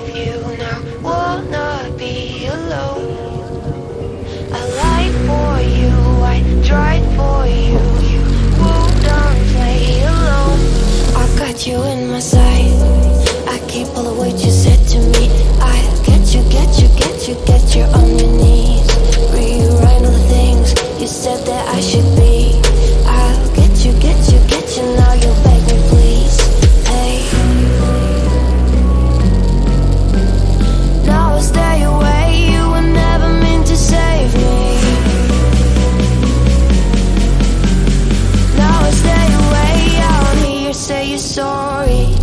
with you and I will be alone. I for you, I for you, play. I got you in my sight, I keep all you said to me. I get you, get you, get you, get you on sorry.